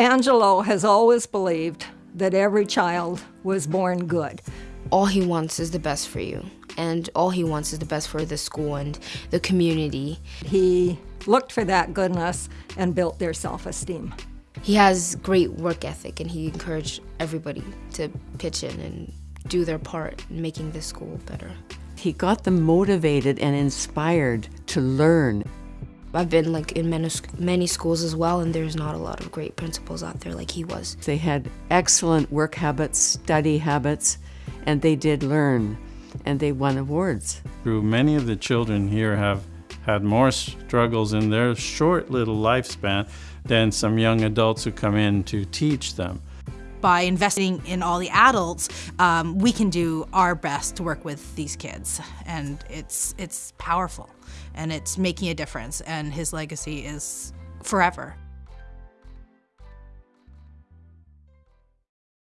Angelo has always believed that every child was born good. All he wants is the best for you, and all he wants is the best for the school and the community. He looked for that goodness and built their self-esteem. He has great work ethic, and he encouraged everybody to pitch in and do their part in making this school better. He got them motivated and inspired to learn. I've been like in many, many schools as well, and there's not a lot of great principals out there like he was. They had excellent work habits, study habits, and they did learn, and they won awards. Through many of the children here have had more struggles in their short little lifespan than some young adults who come in to teach them by investing in all the adults, um, we can do our best to work with these kids, and it's it's powerful, and it's making a difference, and his legacy is forever.